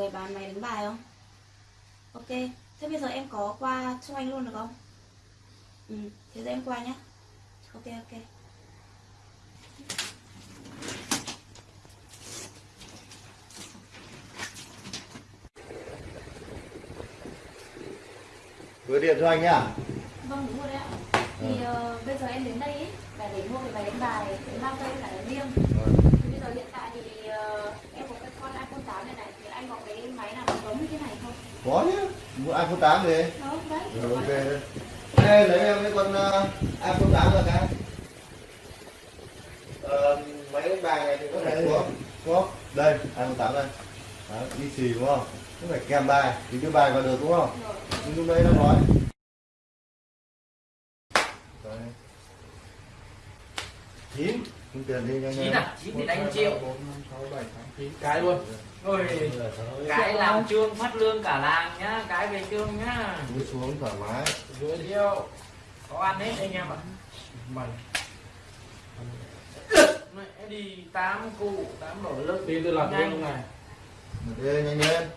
người bán máy đánh bài không? Ok, thế bây giờ em có qua cho anh luôn được không? Ừ, thế giờ em qua nhé. Ok ok. Gửi điện cho anh nhá. Vâng đúng rồi đấy ạ. Thì ờ, bây giờ em đến đây ấy, là để mua cái máy đánh bài để mang cây cả đánh liêng. Thì bây giờ hiện tại thì ờ, em có cái con iPhone 8 này này thì anh có cái máy nào giống như thế này không? Có chứ. Mua iPhone 8 đi. Rồi ok. Đây lấy em cái con uh, iPhone 8 ra cái. Ờ, máy đánh bài này thì có thể có có đây iPhone 8 đây. Đó, đi xì đúng không? Nó phải kèm bài thì đưa bài vào được đúng không? Rồi. Nhưng lúc đấy nó nói. Đấy. chín Không tiền đi nhanh chín lên. à chín thì đánh triệu chín cái luôn rồi cái làm trương phát lương cả làng nhá cái về trương nhá Cúi xuống thoải mái. dưới triệu có ăn hết anh em ạ mày mẹ đi tám cụ tám nổi lớn tin tôi làm Nhanh. luôn này Đi nhanh lên.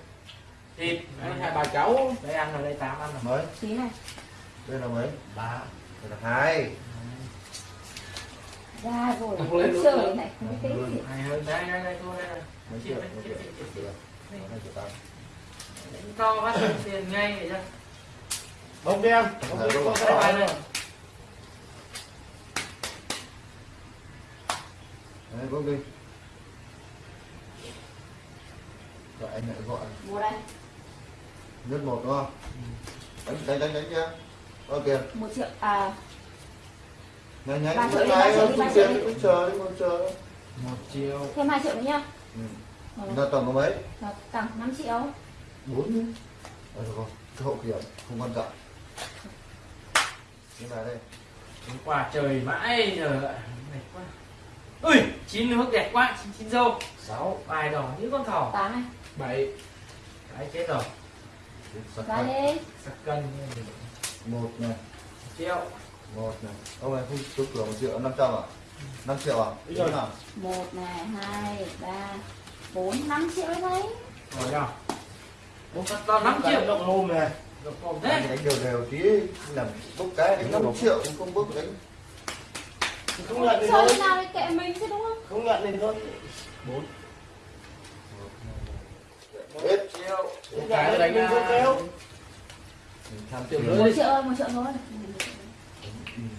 thịt Đấy, hai bà cháu đây ăn ở đây tám ăn rồi Mấy? Tí này. Đây là mấy? ba Đây là hai. Ra rồi. Không lên trời này, không biết cái gì. đây đây đây thua đây này Mấy triệu? Mấy triệu? Mấy triệu? Hai triệu tám. to bắt tiền ngay vậy chứ bông đen bông đen đúng có rồi. cái bài này Đấy, bốc đi. Gọi anh lại gọi. Mua đây. Nhất một đúng không? Đánh đánh đánh đánh chưa? Ok. một triệu à Nhanh nhanh. Ba triệu đi, Nhanh, ba triệu đi, không ba triệu tiền, đi. không chờ đi, không chờ. một triệu thêm 2 triệu nữa nhá Ừ. Là tổng có mấy? tổng 5 triệu Bốn được rồi. Cái hậu kiểm không quan trọng. Cái này đây. Hôm qua trời mãi giờ đẹp quá ui chín nước đẹp quá chín chín dâu sáu bài đỏ như con thỏ 8 này bảy cái chết rồi sạc cân Một này, triệu một này. Ông này không trúng cửa một triệu, năm trăm à? Năm triệu à? Đúng rồi. nào? một này hai ba bốn năm triệu đấy rồi thật to năm triệu động hôm này thế đánh đều đều tí làm bốc cái đánh 5 triệu cũng không bốc đánh. Không nhận thì thôi. nào thì kệ mình chứ đúng không? Không nhận thì thôi. Bốn. Hết triệu. Thì đánh mình không kéo một triệu thôi một triệu thôi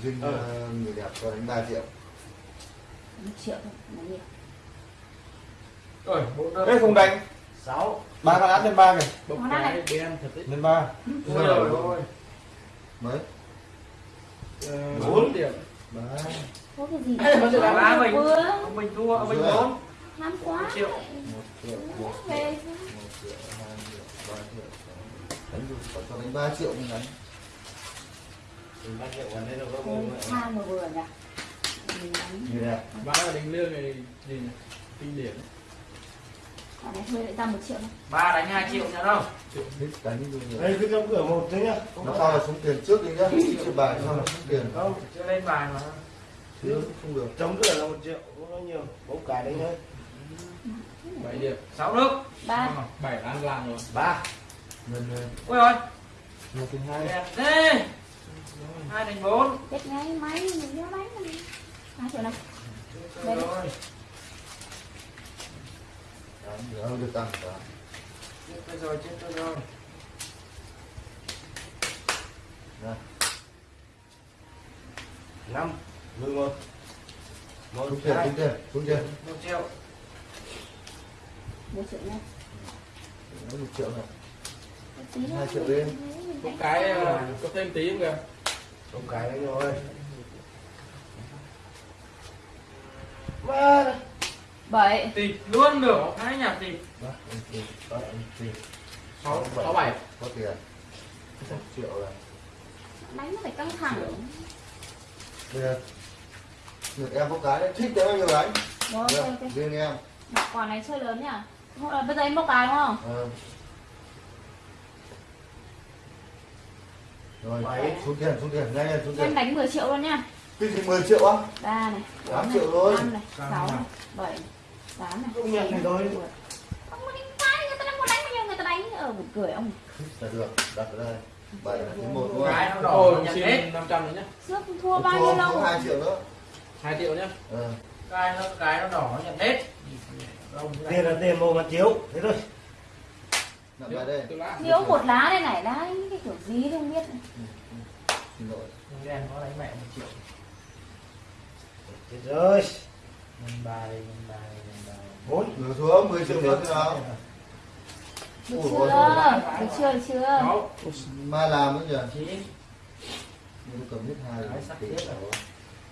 dinh Ờ. ờ, người đẹp cho đánh 3 triệu. Một triệu thôi nhiều rồi bốn Ê không đánh sáu. Ba con án lên ba kìa bông Món ăn cái này. đen thật đấy. Lên ba. Ôi rồi. ôi mấy? Ờ, bốn. điểm. Ba. Có cái gì? Ba mình. ông mình thua ông mình bốn. năm quá. Một triệu. một triệu một triệu về một triệu hai triệu ba triệu. Đánh được còn cho đánh 3 triệu mình đánh Hai mà vừa nhỉ bán là đánh lương này gì nhỉ? kinh điển Còn này thuê lại ra một triệu thôi ba. Đánh hai triệu nữa đâu hết đánh như người đây cứ trong cửa một đấy nhá nó sau là xuống tiền trước đi nhá chơi bài sau là xuống tiền không chưa lên bài mà chứ không được chống cửa là một triệu không có nhiều bốc cái đấy thôi bảy điểm sáu nước ba bảy ăn làm rồi. Ba. Lần lên. Ôi ôi một thứ hai. Đẹp thế hai đánh bốn. Chết ngay máy mình nhớ đánh mình hai triệu này Đây. rồi. Nữa không được tăng cả. Chết tôi rồi chết tôi rồi. Đây. năm mười một. Một xuống tiền xuống tiền xuống tiền một triệu. Một triệu nha. Nó một triệu này. Hai triệu đi. Có đánh cái ờ, có thêm tí không kìa? Không cái đấy rồi ba. Bảy. Tịt luôn được. Hai nhà tịt. Sáu sáu bảy. có tiền. Một triệu rồi. Đánh nó phải căng thẳng. Bây giờ được em có cái đấy. Thích thế bao nhiêu ok riêng em. Quả này chơi lớn nhỉ? Là bây giờ em bốc cái đúng không? Ờ. rồi Bảy. xuống tiền xuống tiền nhanh lên xuống em tiền. đánh 10 triệu luôn nha. Cái gì 10 triệu á? Ba này Tám bốn triệu này, thôi. năm này sáu này bảy tám này không nhận thì thôi không có đánh cái người ta đang muốn đánh bao nhiêu buồn cười ông. Là được đặt ở đây. Bảy là thứ một đúng không? Cái nó đỏ nhận hết 500 nữa nhá. trước thua bao nhiêu lâu? hai triệu nữa. 2 triệu nhá. ờ. cái nó cái nó đỏ nhận hết. Ông Tiền là tiền mua mặt chiếu. Thế thôi. nặng bài đây. thiếu một lá đây này đấy gì không biết. Xin lỗi. Đen có đánh mẹ một triệu. Chết rồi. nhân bài nhân bài nhân bài. Bốn. ngửa xuống 10 triệu nữa nào? được Ủa, chưa? được chưa được chưa? Mai làm nhỉ? Chín nhưng tôi cầm hết hai sắp tỷ chết rồi.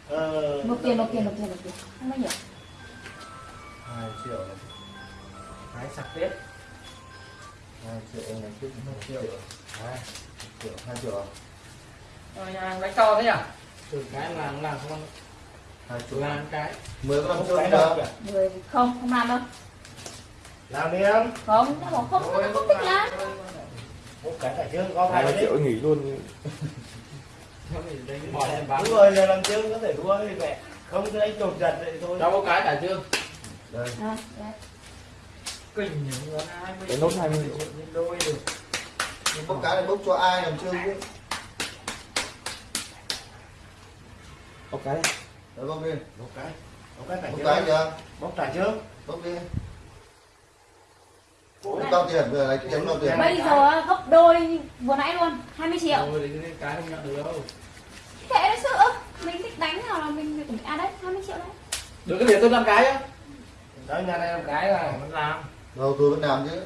Ờ. nộp tiền nộp tiền nộp tiền nộp tiền. Không bao nhiêu hai triệu. Này cái sạc tết hai triệu này tiếp một triệu Đấy. triệu hai triệu à? Rồi nhà đánh to thế à từ cái làm làm không hai triệu làm cái mười con Không đâu đâu cả. người không không làm đâu Làm đi em. không bảo không không, không thích làm Một cái cả chương có hai hai triệu nghỉ luôn em Đúng rồi, là làm chương có thể thua thì mẹ. Không đánh chột giật vậy thôi. cho có cái cả chưa đây à, đấy. Cái nốt 20 triệu. đôi được nhưng bốc cái này bốc cho ai làm chương cũng có cái này. đấy bốc đi. Một cái. Một cái cả bốc cái chưa? Bốc cả chương. bốc đi. Bốc bao tiền vừa lấy kiếm bao tiền. Bây giờ gấp đôi vừa nãy luôn 20 triệu. Thì cái cái không nhận được đâu. Kệ đấy sự mình thích đánh nào là mình à đấy 20 triệu đấy. Được cái việc tôi làm cái á. Đó nhà này làm cái là vẫn làm đâu tôi vẫn làm chứ.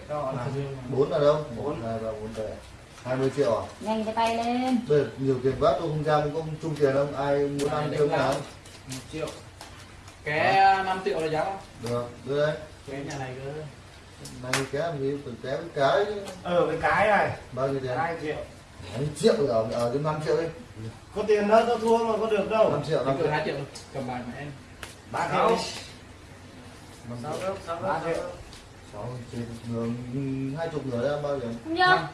Bốn là đâu? Bốn. hai ba bốn đây. Hai mươi triệu à? Nhanh cái tay lên. Bây giờ nhiều tiền quá tôi không ra không có chung tiền không ai muốn ăn chương nào một triệu. Cái 5 triệu là giá không? Được đưa đây. Cái nhà này cơ này cái làm gì? Từ té với cái. Ờ cái cái này. bao nhiêu tiền? 2 triệu. hai triệu ở ở cái năm triệu đi. Có tiền đó tao thua mà có được đâu. năm triệu năm triệu hai triệu. Cầm bài mẹ em. Ba Sáu. triệu. năm sáu sáu Ba gốc triệu. Sáu triệu người hai chục người ra bao nhiêu không chưa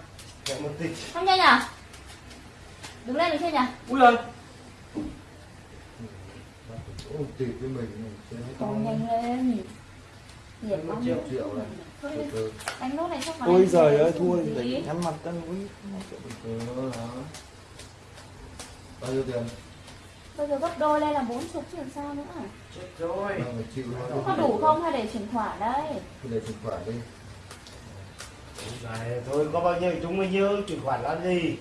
Triệu một tỷ. không chưa nhỉ đứng lên được chưa nhỉ ui rồi Ôi, tỷ với mình mình sẽ hết còn nhanh lên. Một lắm. triệu. triệu này Thôi từ từ đánh nốt này chắc vào ôi giời ơi thua thì nhắm mặt tân quý đó bao nhiêu tiền bây giờ gấp đôi lên là 40 chứ làm sao nữa? Chết rồi. Chịu thôi có đủ không hay để chuyển khoản đây? Để chuyển khoản đi. Này, thôi có bao nhiêu chúng bao nhiêu chuyển khoản làm gì?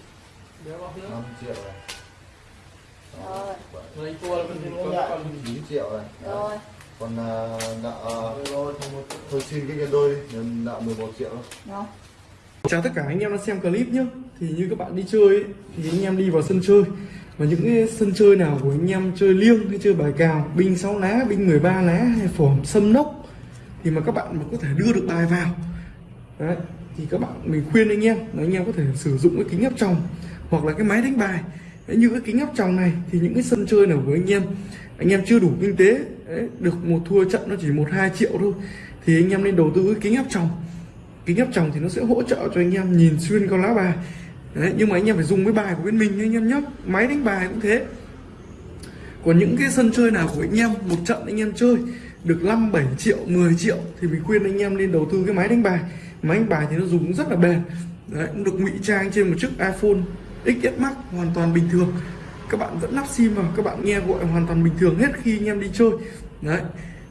Đéo bao nhiêu? 5 triệu này rồi. Lấy thua là Không còn 9 triệu này rồi. Còn à, nợ Thôi xin cái nhân đôi đi nhân nợ 11 triệu. Thôi rồi. Chào tất cả anh em đang xem clip nhé Thì như các bạn đi chơi ấy, thì anh em đi vào sân chơi và những cái sân chơi nào của anh em chơi liêng hay chơi bài cào Binh 6 lá, binh 13 lá hay phỏm sâm nốc Thì mà các bạn mà có thể đưa được bài vào Đấy, thì các bạn mình khuyên anh em là anh em có thể sử dụng cái kính áp tròng hoặc là cái máy đánh bài. Đấy, như cái kính áp tròng này thì những cái sân chơi nào của anh em anh em chưa đủ kinh tế đấy, được một thua trận nó chỉ một hai triệu thôi thì anh em nên đầu tư cái kính áp tròng. Kính áp tròng thì nó sẽ hỗ trợ cho anh em nhìn xuyên con lá bài đấy, nhưng mà anh em phải dùng cái bài của bên mình anh em nhé máy đánh bài cũng thế. Còn những cái sân chơi nào của anh em một trận anh em chơi được 5 7 triệu 10 triệu thì mình khuyên anh em nên đầu tư cái máy đánh bài. Máy đánh bài thì nó dùng rất là bền. Đấy, cũng được ngụy trang trên một chiếc iPhone XS Max hoàn toàn bình thường. Các bạn vẫn lắp sim vào các bạn nghe gọi hoàn toàn bình thường hết khi anh em đi chơi. Đấy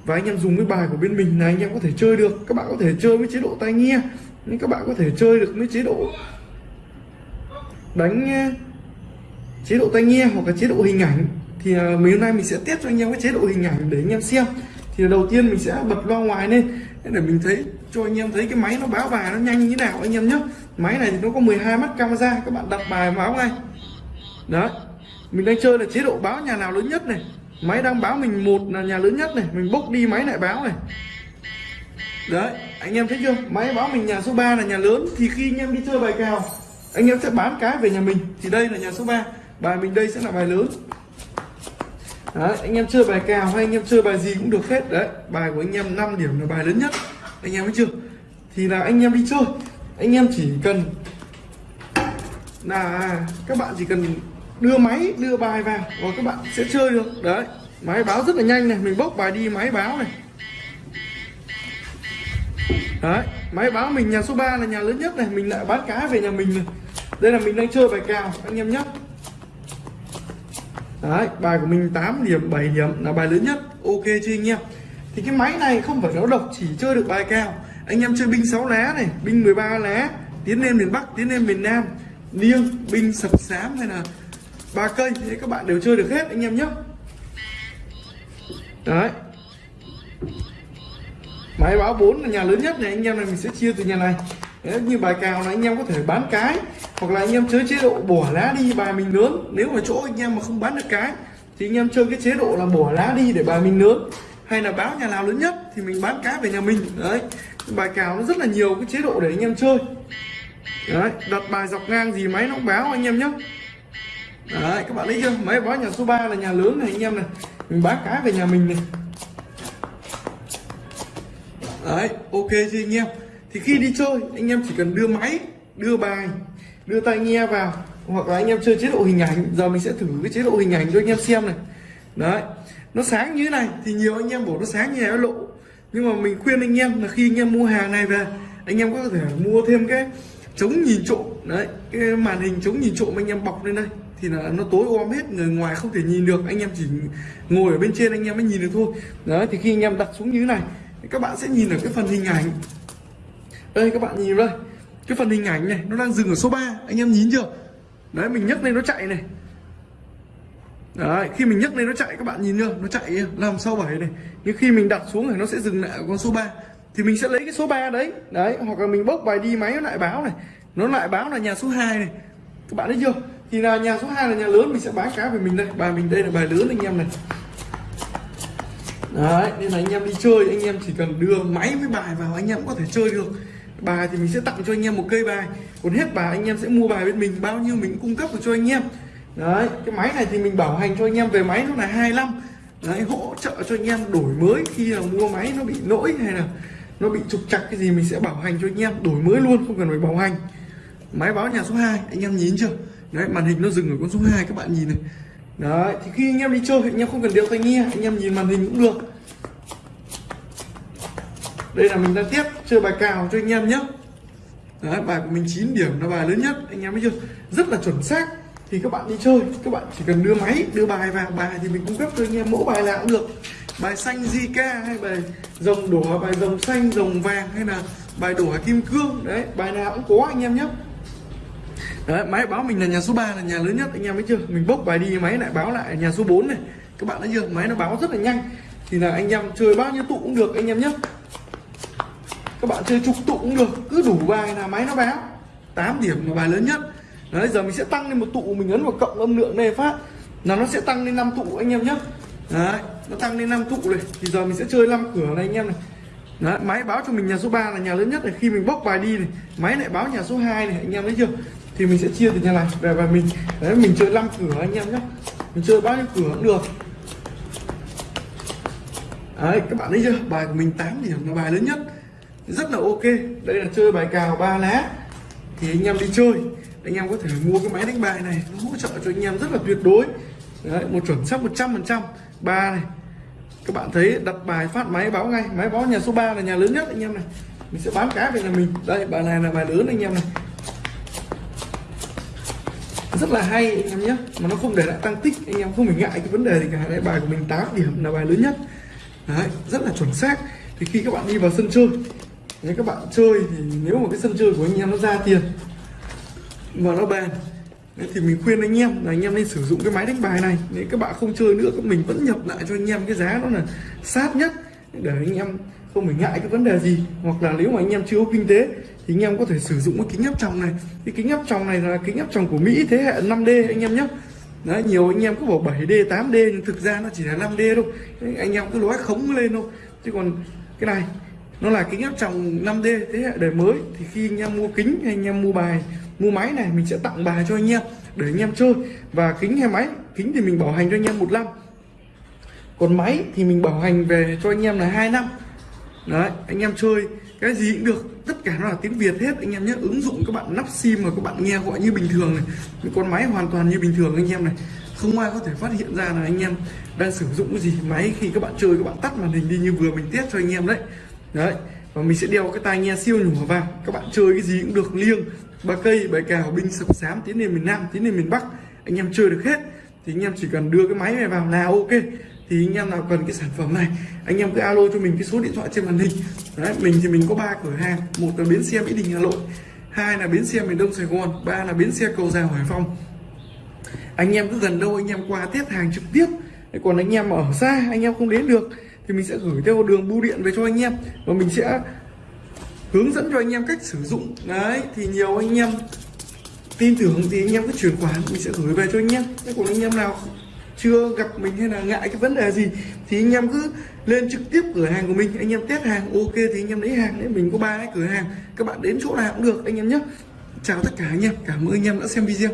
và anh em dùng cái bài của bên mình là anh em có thể chơi được. Các bạn có thể chơi với chế độ tai nghe nhưng các bạn có thể chơi được với chế độ đánh ờ, chế độ tai nghe hoặc là chế độ hình ảnh, thì ờ, mấy hôm nay mình sẽ test cho anh em cái chế độ hình ảnh để anh em xem. Thì đầu tiên mình sẽ bật loa ngoài lên để mình thấy, cho anh em thấy cái máy nó báo bài nó nhanh như thế nào anh em nhé máy này thì nó có 12 mắt camera, các bạn đặt bài báo ngay. Đấy, mình đang chơi là chế độ báo nhà nào lớn nhất này. Máy đang báo mình một là nhà lớn nhất này, mình bốc đi máy lại báo này. Đấy, anh em thấy chưa? Máy báo mình nhà số 3 là nhà lớn, thì khi anh em đi chơi bài cào anh em sẽ bán cái về nhà mình. Thì đây là nhà số 3 bài mình đây sẽ là bài lớn. Đấy, anh em chơi bài cào hay anh em chơi bài gì cũng được hết. Đấy, bài của anh em 5 điểm là bài lớn nhất. Anh em thấy chưa? Thì là anh em đi chơi. Anh em chỉ cần là các bạn chỉ cần đưa máy, đưa bài vào và các bạn sẽ chơi được. Đấy, máy báo rất là nhanh này. Mình bốc bài đi, máy báo này. Đấy máy báo mình nhà số 3 là nhà lớn nhất này mình lại bán cá về nhà mình này. Đây là mình đang chơi bài cào anh em nhé. Đấy, bài của mình 8 điểm, 7 điểm là bài lớn nhất. Ok chưa anh em? Thì cái máy này không phải nó độc chỉ chơi được bài cao Anh em chơi binh 6 lá này, binh 13 lá Tiến lên miền Bắc, tiến lên miền Nam. Liêng, binh sập xám hay là ba cây Thế các bạn đều chơi được hết anh em nhé. Đấy. Máy báo 4 là nhà lớn nhất này anh em này mình sẽ chia từ nhà này. Đấy, như bài cào là anh em có thể bán cái hoặc là anh em chơi chế độ bỏ lá đi bài mình lớn. Nếu mà chỗ anh em mà không bán được cái thì anh em chơi cái chế độ là bỏ lá đi để bài mình lớn. Hay là báo nhà nào lớn nhất thì mình bán cá về nhà mình. Đấy bài cào nó rất là nhiều cái chế độ để anh em chơi. Đấy đặt bài dọc ngang gì máy nó cũng báo anh em nhé. Đấy các bạn thấy chưa? Máy báo nhà số 3 là nhà lớn này anh em này. Mình bán cá về nhà mình này đấy ok chưa anh em thì khi đi chơi anh em chỉ cần đưa máy đưa bài đưa tai nghe vào hoặc là anh em chơi chế độ hình ảnh giờ mình sẽ thử cái chế độ hình ảnh cho anh em xem này đấy nó sáng như thế này thì nhiều anh em bảo nó sáng như này nó lộ nhưng mà mình khuyên anh em là khi anh em mua hàng này về anh em có thể mua thêm cái chống nhìn trộm đấy cái màn hình chống nhìn trộm anh em bọc lên đây thì là nó tối om hết người ngoài không thể nhìn được anh em chỉ ngồi ở bên trên anh em mới nhìn được thôi đấy thì khi anh em đặt xuống như thế này các bạn sẽ nhìn ở cái phần hình ảnh. Đây, các bạn nhìn đây. Cái phần hình ảnh này, nó đang dừng ở số 3 anh em nhìn chưa? Đấy, mình nhấc lên nó chạy này. Đấy, khi mình nhấc lên nó chạy, các bạn nhìn chưa? Nó chạy làm sau bảy này? Nhưng khi mình đặt xuống thì nó sẽ dừng lại ở con số 3 thì mình sẽ lấy cái số 3 đấy. Đấy, hoặc là mình bốc bài đi máy nó lại báo này. Nó lại báo là nhà số 2 này. Các bạn thấy chưa? Thì là nhà số 2 là nhà lớn, mình sẽ bán cá về mình đây. Bài mình đây là bài lớn, anh em này đấy, nên là anh em đi chơi, anh em chỉ cần đưa máy với bài vào, anh em cũng có thể chơi được. Bài thì mình sẽ tặng cho anh em một cây bài. Còn hết bài, anh em sẽ mua bài bên mình, bao nhiêu mình cung cấp được cho anh em. Đấy, cái máy này thì mình bảo hành cho anh em về máy nó là 25 đấy, hỗ trợ cho anh em đổi mới khi là mua máy nó bị lỗi hay là nó bị trục trặc cái gì mình sẽ bảo hành cho anh em, đổi mới luôn, không cần phải bảo hành. Máy báo nhà số 2 anh em nhìn chưa? Đấy, màn hình nó dừng ở con số 2 các bạn nhìn này đấy thì khi anh em đi chơi anh em không cần đeo tai nghe anh em nhìn màn hình cũng được. Đây là mình đang tiếp chơi bài cào cho anh em nhé. Đấy, bài của mình 9 điểm là bài lớn nhất anh em thấy chưa? Rất là chuẩn xác. Thì các bạn đi chơi các bạn chỉ cần đưa máy đưa bài vào bài thì mình cung cấp cho anh em mẫu bài nào cũng được. Bài xanh Zika hay bài rồng đỏ bài rồng xanh rồng vàng hay là bài đỏ kim cương. Đấy bài nào cũng có anh em nhé đấy, máy báo mình là nhà số 3 là nhà lớn nhất anh em thấy chưa? Mình bốc bài đi máy lại báo lại nhà số 4 này. Các bạn thấy chưa? Máy nó báo rất là nhanh. Thì là anh em chơi bao nhiêu tụ cũng được anh em nhé. Các bạn chơi chục tụ cũng được cứ đủ bài là máy nó báo. 8 điểm là bài lớn nhất. Đấy giờ mình sẽ tăng lên một tụ mình ấn vào cộng âm lượng này phát. Là nó sẽ tăng lên 5 tụ anh em nhé. Đấy nó tăng lên 5 tụ này. Thì giờ mình sẽ chơi 5 cửa này anh em này. Đấy, máy báo cho mình nhà số 3 là nhà lớn nhất này. Khi mình bốc bài đi này máy lại báo nhà số 2 này anh em thấy chưa? Thì mình sẽ chia từ nhà này. Về và mình đấy mình chơi 5 cửa anh em nhé. Mình chơi bao nhiêu cửa cũng được. Đấy các bạn thấy chưa? Bài của mình 8 điểm là bài lớn nhất. Rất là ok. Đây là chơi bài cào ba lá. Thì anh em đi chơi. Anh em có thể mua cái máy đánh bài này. Nó hỗ trợ cho anh em rất là tuyệt đối. Đấy, một chuẩn xác 100 phần trăm. Ba này. Các bạn thấy đặt bài phát máy báo ngay. Máy báo nhà số 3 là nhà lớn nhất anh em này. Mình sẽ bán cá về nhà mình. Đây bài này là bài lớn anh em này rất là hay anh em nhé. Mà nó không để lại tăng tích anh em không phải ngại cái vấn đề gì cả. Đây bài của mình 8 điểm là bài lớn nhất. Đấy, rất là chuẩn xác. Thì khi các bạn đi vào sân chơi nếu các bạn chơi thì nếu mà cái sân chơi của anh em nó ra tiền và nó bền thì mình khuyên anh em là anh em nên sử dụng cái máy đánh bài này. Nếu các bạn không chơi nữa mình vẫn nhập lại cho anh em cái giá nó là sát nhất để anh em không phải ngại cái vấn đề gì. Hoặc là nếu mà anh em chưa có kinh tế thì anh em có thể sử dụng cái kính áp tròng này cái kính áp tròng này là kính áp tròng của Mỹ thế hệ 5D anh em nhé Đấy, nhiều anh em cứ bảo 7D 8D nhưng thực ra nó chỉ là 5D thôi anh em cứ nói khống lên thôi chứ còn cái này nó là kính áp tròng 5D thế hệ đời mới thì khi anh em mua kính hay anh em mua bài mua máy này mình sẽ tặng bài cho anh em để anh em chơi và kính hay máy kính thì mình bảo hành cho anh em một năm còn máy thì mình bảo hành về cho anh em là hai năm đấy anh em chơi cái gì cũng được, tất cả nó là tiếng Việt hết. Anh em nhé ứng dụng các bạn nắp sim mà các bạn nghe gọi như bình thường này. Những con máy hoàn toàn như bình thường anh em này. Không ai có thể phát hiện ra là anh em đang sử dụng cái gì. Máy khi các bạn chơi, các bạn tắt màn hình đi như vừa mình test cho anh em đấy. Đấy, và mình sẽ đeo cái tai nghe siêu nhỏ vào. Các bạn chơi cái gì cũng được, liêng, ba cây bài cào, binh sập sám, tiến lên miền nam, tiến lên miền bắc. Anh em chơi được hết. Thì anh em chỉ cần đưa cái máy này vào là ok thì anh em nào cần cái sản phẩm này, anh em cứ alo cho mình cái số điện thoại trên màn hình. Đấy, mình thì mình có ba cửa hàng. Một là bến xe mỹ đình hà nội, hai là bến xe miền đông sài gòn, ba là bến xe cầu giào hải phòng. Anh em cứ gần đâu, anh em qua tiếp hàng trực tiếp. Còn anh em ở xa, anh em không đến được, thì mình sẽ gửi theo đường bưu điện về cho anh em. Và mình sẽ hướng dẫn cho anh em cách sử dụng. Đấy, thì nhiều anh em tin tưởng thì anh em cứ chuyển khoản, mình sẽ gửi về cho anh em. Thế còn anh em nào chưa gặp mình hay là ngại cái vấn đề gì, thì anh em cứ lên trực tiếp cửa hàng của mình, anh em test hàng, ok thì anh em lấy hàng đấy, mình có ba cái cửa hàng, các bạn đến chỗ nào cũng được, anh em nhé. Chào tất cả anh em, cảm ơn anh em đã xem video.